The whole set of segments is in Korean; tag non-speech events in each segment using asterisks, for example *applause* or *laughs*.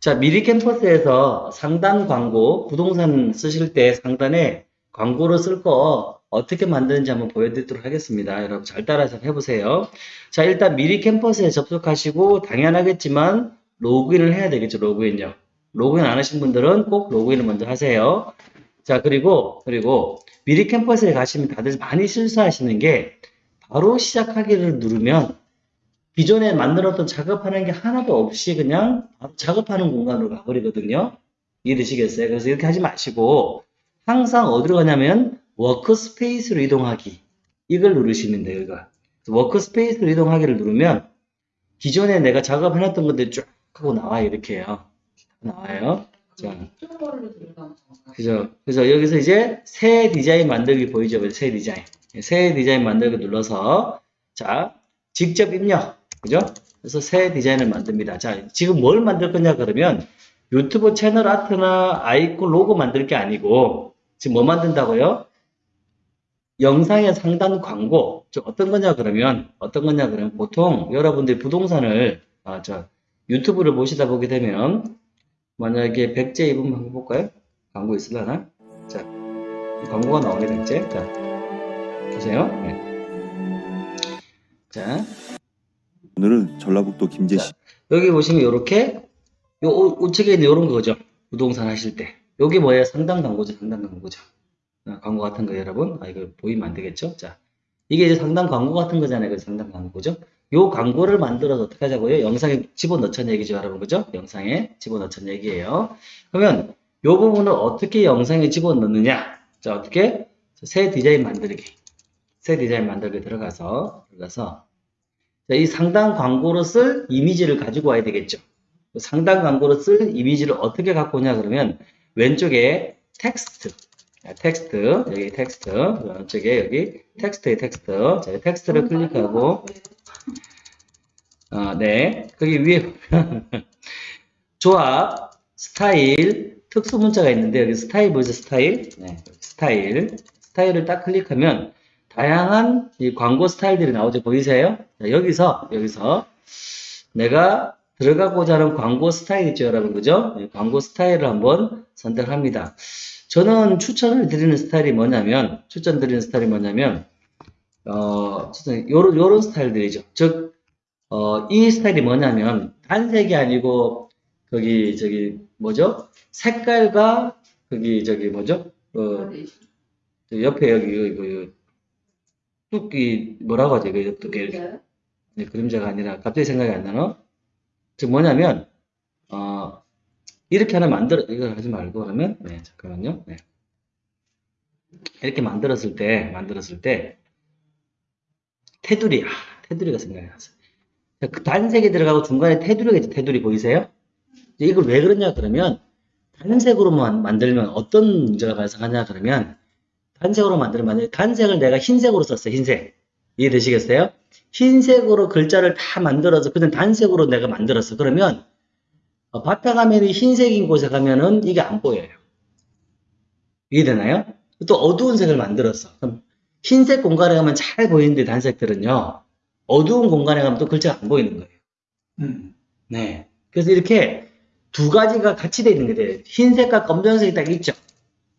자, 미리 캠퍼스에서 상단 광고, 부동산 쓰실 때 상단에 광고를 쓸거 어떻게 만드는지 한번 보여드리도록 하겠습니다. 여러분 잘 따라서 해보세요. 자, 일단 미리 캠퍼스에 접속하시고 당연하겠지만 로그인을 해야 되겠죠, 로그인요. 로그인 안 하신 분들은 꼭 로그인을 먼저 하세요. 자, 그리고, 그리고 미리 캠퍼스에 가시면 다들 많이 실수하시는 게 바로 시작하기를 누르면 기존에 만들었던 작업하는 게 하나도 없이 그냥 작업하는 공간으로 가버리거든요. 이해되시겠어요? 그래서 이렇게 하지 마시고 항상 어디로 가냐면 workspace로 이동하기 이걸 누르시면 돼요. 이거. workspace로 이동하기를 누르면 기존에 내가 작업해놨던 것들이 쫙 하고 나와요. 이렇게요. 나와요. 자, 그죠? 그래서 여기서 이제 새 디자인 만들기 보이죠? 새 디자인. 새 디자인 만들기 눌러서 자, 직접 입력. 그죠? 그래서 새 디자인을 만듭니다. 자, 지금 뭘 만들 거냐 그러면 유튜브 채널 아트나 아이콘 로고 만들 게 아니고 지금 뭐 만든다고요? 영상의 상단 광고. 저 어떤 거냐 그러면 어떤 거냐 그러면 보통 여러분들이 부동산을 아, 저 유튜브를 보시다 보게 되면 만약에 백제 입으면 한번 볼까요? 광고 있으려나? 자, 광고가 나오게 됐지? 자, 보세요. 네. 자, 오늘은 전라북도 김제시 여기 보시면 이렇게 요 우- 우측에 있는 이런 거죠. 부동산 하실 때. 요게 뭐예요? 상단 광고죠. 상단 광고죠. 아, 광고 같은 거 여러분. 아, 이거 보이면 안 되겠죠? 자, 이게 이제 상단 광고 같은 거잖아요. 그 상단 광고죠. 요 광고를 만들어서 어떻게 하자고요? 영상에 집어넣자는 얘기죠, 여러분. 그죠? 영상에 집어넣자는 얘기예요. 그러면 요 부분을 어떻게 영상에 집어넣느냐? 자, 어떻게? 자, 새 디자인 만들기. 새 디자인 만들기 들어가서, 들어가서, 자, 이 상단 광고로 쓸 이미지를 가지고 와야 되겠죠. 상단 광고로 쓸 이미지를 어떻게 갖고 오냐 그러면 왼쪽에 텍스트, 자, 텍스트, 여기 텍스트, 왼쪽에 여기 텍스트에 텍스트, 자, 이 텍스트를 클릭하고, 아, 네. 거기 위에 보면 *laughs* 조합, 스타일, 특수 문자가 있는데 여기 스타일 보이죠? 스타일. 네. 스타일. 스타일을 딱 클릭하면 다양한 이 광고 스타일들이 나오죠. 보이세요? 자, 여기서 여기서 내가 들어가고자 하는 광고 스타일 있죠, 여러분. 그죠? 이 광고 스타일을 한번 선택합니다. 저는 추천을 드리는 스타일이 뭐냐면 추천 드리는 스타일이 뭐냐면 어, 추천 요런 요런 스타일들이죠. 즉 어, 이 스타일이 뭐냐면 단색이 아니고 거기 저기 뭐죠? 색깔과 거기 저기 뭐죠? 어, 저 옆에 여기 이거 이거 뚝이 뭐라고 하죠? 이거 뚝이 네, 그림자가 아니라 갑자기 생각이 안 나노? 즉 뭐냐면 어, 이렇게 하나 만들어 이걸 하지 말고 그러면 네 잠깐만요. 네. 이렇게 만들었을 때 만들었을 때 테두리 아 테두리가 생각이. 자, 그 단색이 들어가고 중간에 테두리가 있죠. 테두리 보이세요? 이걸 왜 그러냐 그러면 단색으로만 만들면 어떤 문제가 발생하냐 그러면 단색으로 만들면 만약에 단색을 내가 흰색으로 썼어요. 흰색 이해되시겠어요? 흰색으로 글자를 다 만들어서 그냥 단색으로 내가 만들었어. 그러면 어, 바탕화면이 흰색인 곳에 가면은 이게 안 보여요. 이해되나요? 또 어두운 색을 만들었어. 그럼 흰색 공간에 가면 잘 보이는데 단색들은요. 어두운 공간에 가면 또 글자가 안 보이는 거예요. 네. 그래서 이렇게 두 가지가 같이 돼 있는 게 돼요. 흰색과 검정색이 딱 있죠.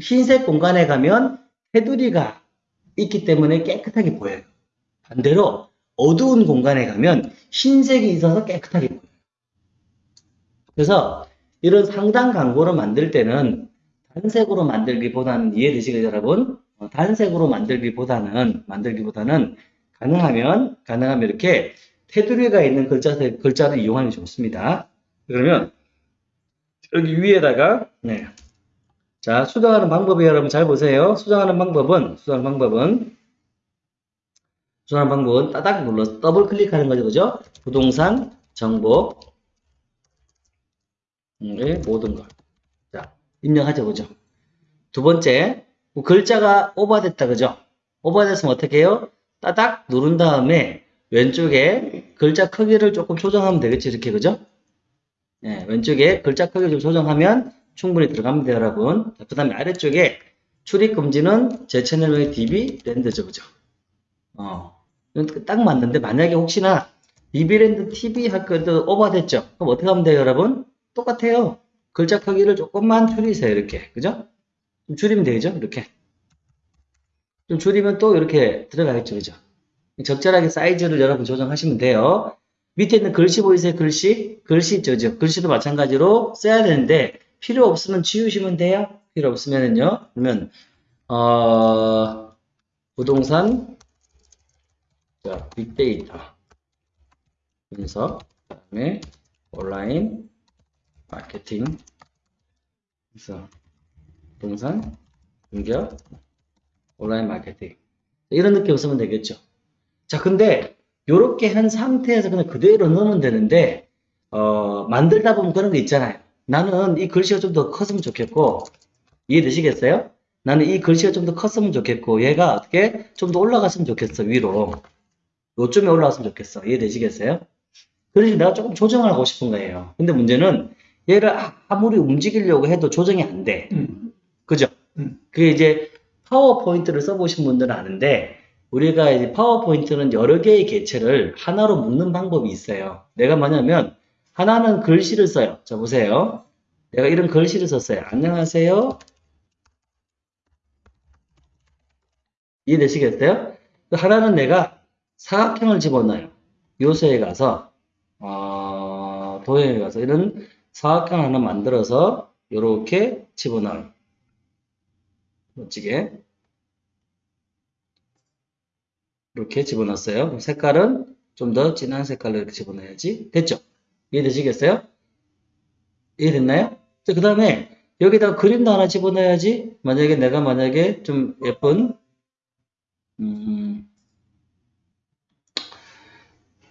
흰색 공간에 가면 테두리가 있기 때문에 깨끗하게 보여요. 반대로 어두운 공간에 가면 흰색이 있어서 깨끗하게 보여요. 그래서 이런 상단 광고를 만들 때는 단색으로 만들기보다는 이해되시겠죠, 여러분? 어, 단색으로 만들기보다는 만들기보다는 가능하면 가능하면 이렇게 테두리가 있는 글자 글자를 이용하는 게 좋습니다. 그러면 여기 위에다가 네. 자, 수정하는 방법이 여러분 잘 보세요. 수정하는 방법은 수정하는 방법은 수정하는 방법은 따닥 눌러 더블 클릭하는 거죠, 그죠? 부동산 정보 의 모든 걸. 자, 입력하죠, 그죠? 두 번째, 뭐 글자가 오버됐다, 그죠? 오버됐으면 어떻게 해요? 따닥 누른 다음에 왼쪽에 글자 크기를 조금 조정하면 되겠죠, 이렇게, 그죠? 네, 왼쪽에 글자 크기 좀 조정하면 충분히 들어갑니다, 여러분. 그 다음에 아래쪽에 출입 금지는 제 채널명이 DB 랜드죠, 그죠? 어, 딱 맞는데, 만약에 혹시나 DB 랜드 TV 학교도 오버됐죠? 그럼 어떻게 하면 돼요, 여러분? 똑같아요. 글자 크기를 조금만 줄이세요. 이렇게. 그죠? 좀 줄이면 되죠? 이렇게. 좀 줄이면 또 이렇게 들어가겠죠. 그죠? 적절하게 사이즈를 여러분 조정하시면 돼요. 밑에 있는 글씨 보이세요? 글씨? 글씨 있죠? 그죠? 글씨도 마찬가지로 써야 되는데 필요 없으면 지우시면 돼요. 필요 없으면은요. 그러면 어, 부동산 자, 빅데이터 분석 그다음에 온라인 마케팅 그래서 부동산 공격 온라인 마케팅 이런 느낌 쓰면 되겠죠. 자, 근데 요렇게 한 상태에서 그냥 그대로 넣으면 되는데 어, 만들다 보면 그런 거 있잖아요. 나는 이 글씨가 좀 더 컸으면 좋겠고 이해되시겠어요? 나는 이 글씨가 좀 더 컸으면 좋겠고 얘가 어떻게 좀 더 올라갔으면 좋겠어 위로 요쯤에 올라갔으면 좋겠어 이해되시겠어요? 그래서 내가 조금 조정을 하고 싶은 거예요. 근데 문제는 얘를 아- 아무리 움직이려고 해도 조정이 안 돼. 음. 그죠? 음. 그게 이제 파워포인트를 써보신 분들은 아는데 우리가 이제 파워포인트는 여러 개의 개체를 하나로 묶는 방법이 있어요. 내가 뭐냐면 하나는 글씨를 써요. 자 보세요. 내가 이런 글씨를 썼어요. 안녕하세요. 이해되시겠어요? 그 하나는 내가 사각형을 집어넣어요. 요소에 가서 어, 도형에 가서 이런 사각형 하나 만들어서 이렇게 집어넣어요. 멋지게 이렇게 집어넣었어요. 색깔은 좀 더 진한 색깔로 이렇게 집어넣어야지. 됐죠? 이해되시겠어요? 이해됐나요? 그 다음에 여기다가 그림도 하나 집어넣어야지. 만약에 내가 만약에 좀 예쁜 음,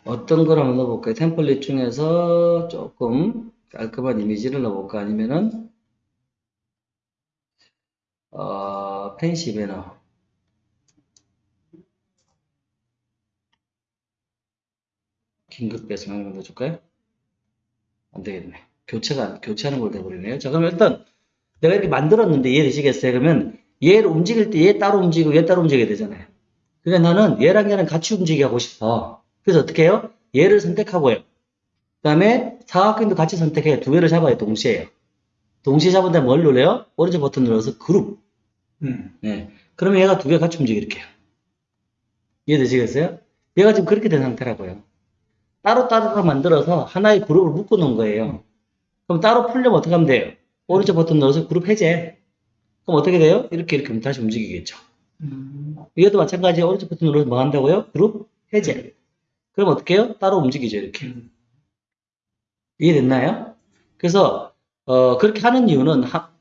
어떤 걸 한번 넣어볼까요? 템플릿 중에서 조금 깔끔한 이미지를 넣어볼까? 아니면은 어, 펜시 배너 긴급 배송 거 넣어줄까요? 안 되겠네. 교체가, 교체하는 걸 돼버리네요. 자, 그럼 일단 내가 이렇게 만들었는데 이해되시겠어요? 그러면 얘를 움직일 때 얘 따로 움직이고 얘 따로 움직여야 되잖아요. 그러니까 나는 얘랑 얘랑 같이 움직이게 하고 싶어. 그래서 어떻게 해요? 얘를 선택하고요. 그 다음에 사각형도 같이 선택해요. 두 개를 잡아요. 동시에요. 동시에 잡은 다음에 뭘 눌러요? 오른쪽 버튼 눌러서 그룹. 음. 네. 그러면 얘가 두 개 같이 이렇게. 이해되시겠어요? 얘가 지금 그렇게 된 상태라고요. 따로따로 만들어서 하나의 그룹을 묶어 놓은 거예요. 그럼 따로 풀려면 어떻게 하면 돼요? 오른쪽 버튼 눌러서 그룹 해제. 그럼 어떻게 돼요? 이렇게 이렇게 다시 움직이겠죠. 음. 얘도 마찬가지에 오른쪽 버튼 눌러서 뭐 한다고요? 그룹 해제. 그럼 어떻게 해요? 따로 움직이죠, 이렇게. 음. 이해됐나요? 그래서 어, 그렇게 하는 이유는 하-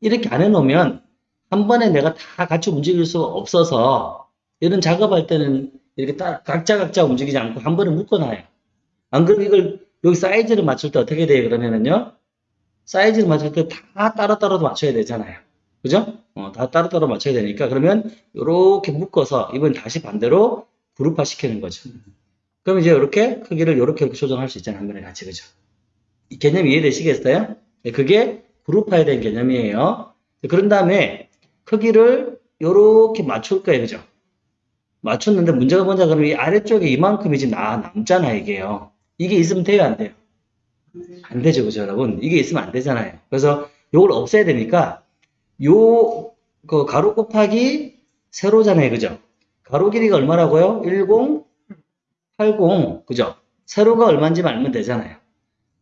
이렇게 안 해놓으면 한 번에 내가 다 같이 움직일 수가 없어서 이런 작업할 때는 이렇게 딱 각자 각자 움직이지 않고 한 번에 묶어놔요. 안 그러면 이걸 여기 사이즈를 맞출 때 어떻게 돼요? 그러면은요 사이즈를 맞출 때 다 따로따로 맞춰야 되잖아요. 그죠? 어, 다 따로따로 맞춰야 되니까 그러면 이렇게 묶어서 이번 다시 반대로 그룹화 시키는 거죠. 그럼 이제 이렇게 크기를 이렇게 조정할 수 있잖아요. 한 번에 같이 그죠? 이 개념 이해되시겠어요? 네, 그게 그룹화에 대한 개념이에요. 그런 다음에 크기를 이렇게 맞출 거예요. 그죠? 맞췄는데 문제가 뭐냐 그러면 이 아래쪽에 이만큼이 지금 나, 남잖아요. 이게요. 이게 있으면 돼요? 안 돼요? 안 되죠. 그죠, 여러분? 이게 있으면 안 되잖아요. 그래서 요걸 없애야 되니까 요, 그 가로 곱하기 세로잖아요. 그죠? 가로 길이가 얼마라고요? 10, 80. 그죠? 세로가 얼마인지만 알면 되잖아요.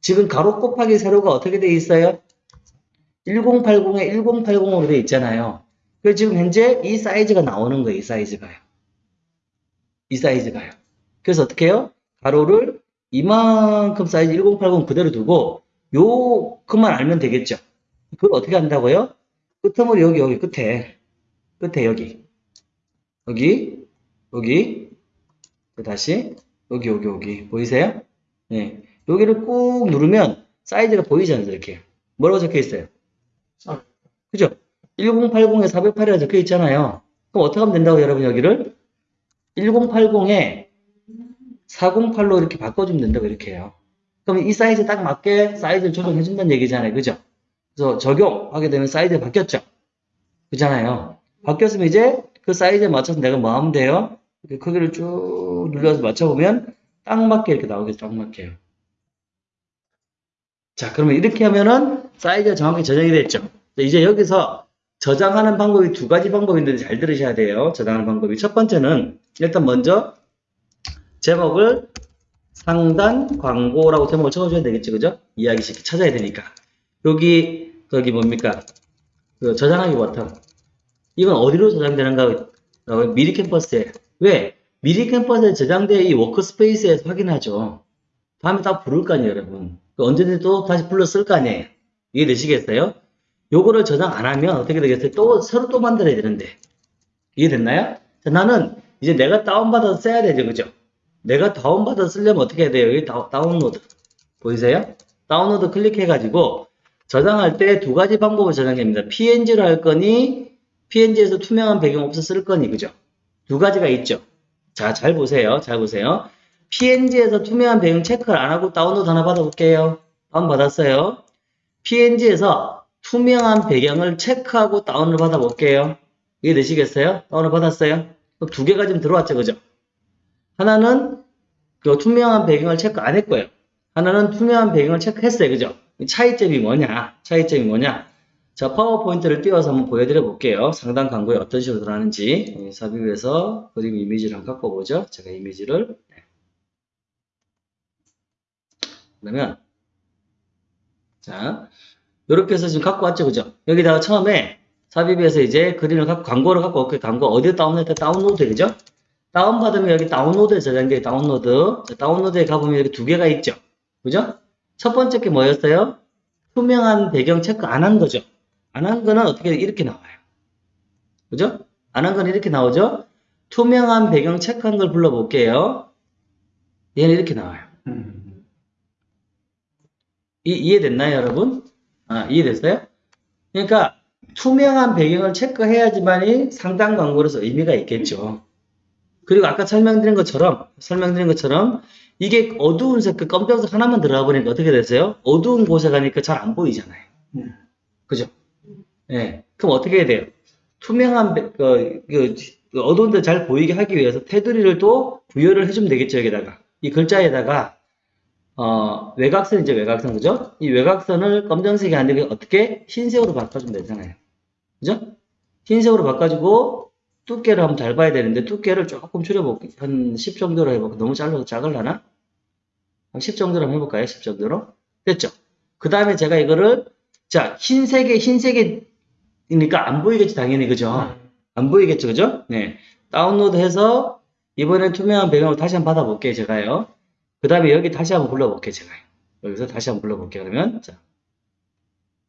지금 가로 곱하기 세로가 어떻게 돼 있어요? 1080에 1080으로 돼 있잖아요. 그래서 지금 현재 이 사이즈가 나오는 거예요. 이 사이즈가요. 이 사이즈가요. 그래서 어떻게 해요? 가로를 이만큼 사이즈 1080 그대로 두고 요 그만 알면 되겠죠. 그걸 어떻게 한다고요? 끝머리 여기 여기 끝에 끝에 여기 여기 여기 또 다시 여기 여기 여기 보이세요? 네. 여기를 꾹 누르면 사이즈가 보이잖아요. 이렇게 뭐라고 적혀 있어요? 아. 그죠? 1080에 408이라 적혀 있잖아요. 그럼 어떻게 하면 된다고 여러분 여기를 1080에 408로 이렇게 바꿔주면 된다고 이렇게 해요. 그럼 이 사이즈 딱 맞게 사이즈를 조정해 준다는 얘기잖아요. 그죠? 그래서 적용하게 되면 사이즈가 바뀌었죠? 그잖아요. 바뀌었으면 이제 그 사이즈에 맞춰서 내가 뭐 하면 돼요? 이렇게 크기를 쭉 눌러서 맞춰보면 딱 맞게 이렇게 나오겠죠. 딱 맞게요. 자, 그러면 이렇게 하면은 사이즈가 정확히 저장이 됐죠. 자, 이제 여기서 저장하는 방법이 두 가지 방법이 있는데 잘 들으셔야 돼요. 저장하는 방법이. 첫 번째는 일단 먼저 제목을 상단 광고라고 제목을 적어줘야 되겠죠. 그죠? 이야기 쉽게 찾아야 되니까. 여기, 여기 뭡니까? 그 저장하기 버튼. 이건 어디로 저장되는가? 어, 미리캔버스에. 왜? 미리캔버스에 저장된 이 workspace에서 확인하죠. 다음에 딱 부를 거 아니에요, 여러분. 그 언제든지 또 다시 불러 쓸 거 아니에요. 이해되시겠어요? 요거를 저장 안 하면 어떻게 되겠어요? 또, 새로 또 만들어야 되는데. 이해됐나요? 자, 나는 이제 내가 다운받아서 써야 되죠, 그죠? 내가 다운받아서 쓰려면 어떻게 해야 돼요? 여기 다, 다운로드. 보이세요? 다운로드 클릭해가지고 저장할 때 두 가지 방법을 저장됩니다. PNG로 할 거니, PNG에서 투명한 배경 없어 쓸 거니, 그죠? 두 가지가 있죠. 자, 잘 보세요. 잘 보세요. PNG에서 투명한 배경 체크를 안 하고 다운로드 하나 받아볼게요. 다운 받았어요. PNG에서 투명한 배경을 체크하고 다운을 받아볼게요. 이해 되시겠어요? 다운을 받았어요? 그럼 두 개가 지금 들어왔죠, 그죠? 하나는 그 투명한 배경을 체크 안 했고요. 하나는 투명한 배경을 체크했어요, 그죠? 이 차이점이 뭐냐? 차이점이 뭐냐? 자, 파워포인트를 띄워서 한번 보여드려 볼게요. 상단 광고에 어떤 식으로 들어가는지. 예, 삽입해서 그림 이미지를 한번 갖고 보죠. 제가 이미지를. 네. 그러면, 자, 이렇게 해서 지금 갖고 왔죠, 그죠? 여기다가 처음에 삽입해서 이제 그림을 갖고, 광고를 갖고 올게 광고 어디에 다운로드, 다운로드, 그죠? 다운받으면 여기 다운로드에 저장돼, 다운로드. 자, 다운로드에 가보면 여기 두 개가 있죠? 그죠? 첫 번째 게 뭐였어요? 투명한 배경 체크 안 한 거죠? 안 한 거는 어떻게 이렇게 나와요. 그죠? 안한건 이렇게 나오죠? 투명한 배경 체크한 걸 불러볼게요. 얘는 이렇게 나와요. 음. 이, 이해됐나요, 여러분? 아, 이해됐어요? 그러니까 투명한 배경을 체크해야지만이 상단 광고로서 의미가 있겠죠. 그리고 아까 설명드린 것처럼 설명드린 것처럼 이게 어두운 색깔 검정색 하나만 들어가 보니까 어떻게 됐어요? 어두운 곳에 가니까 잘 안 보이잖아요. 음. 그죠? 예. 그럼 어떻게 해야 돼요? 투명한 배- 그, 그, 그 어두운 데 잘 보이게 하기 위해서 테두리를 또 부여를 해주면 되겠죠, 여기다가. 이 글자에다가 어, 외곽선이죠, 외곽선, 그죠? 이 외곽선을 검정색이 아니고 어떻게 흰색으로 바꿔주면 되잖아요. 그죠? 흰색으로 바꿔주고 두께를 한번 잘 봐야 되는데 두께를 조금 줄여볼게요. 한 10 정도로 해볼게요. 너무 잘라서 작을라나? 한 10 정도로 한번 해볼까요? 10 정도로? 됐죠? 그 다음에 제가 이거를 자, 흰색에 흰색이니까 안 보이겠지, 당연히, 그죠? 안 보이겠죠, 그죠? 네. 다운로드 해서 이번엔 투명한 배경을 다시 한번 받아볼게요, 제가요. 그 다음에 여기 다시 한번 불러볼게요, 제가요. 여기서 다시 한번 불러볼게요, 그러면. 자,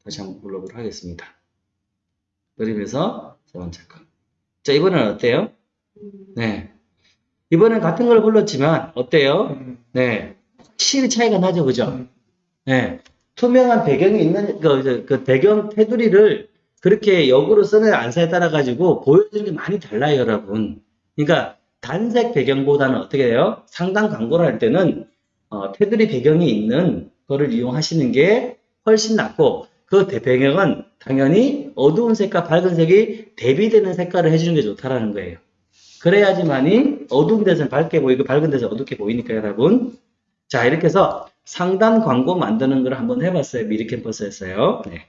다시 한번 불러보도록 하겠습니다. 그림에서 세 번째 거. 자, 이번엔 어때요? 네. 이번엔 같은 걸 불렀지만, 어때요? 음. 네. 확실히 차이가 나죠, 그죠? 음. 네. 투명한 배경이 있는, 그, 그, 그 배경 테두리를 그렇게 역으로 쓰느냐 안 쓰냐에 따라 가지고 보여주는 게 많이 달라요, 여러분. 그러니까 단색 배경보다는 어떻게 해요? 상단 광고를 할 때는 어, 테두리 배경이 있는 거를 이용하시는 게 훨씬 낫고 그 대- 배경은 당연히 어두운 색과 밝은 색이 대비되는 색깔을 해주는 게 좋다라는 거예요. 그래야지만이 어두운 데서는 밝게 보이고 밝은 데서 어둡게 보이니까 여러분. 자 이렇게 해서 상단 광고 만드는 걸 한번 해봤어요. 미리 캠퍼스에서요. 네.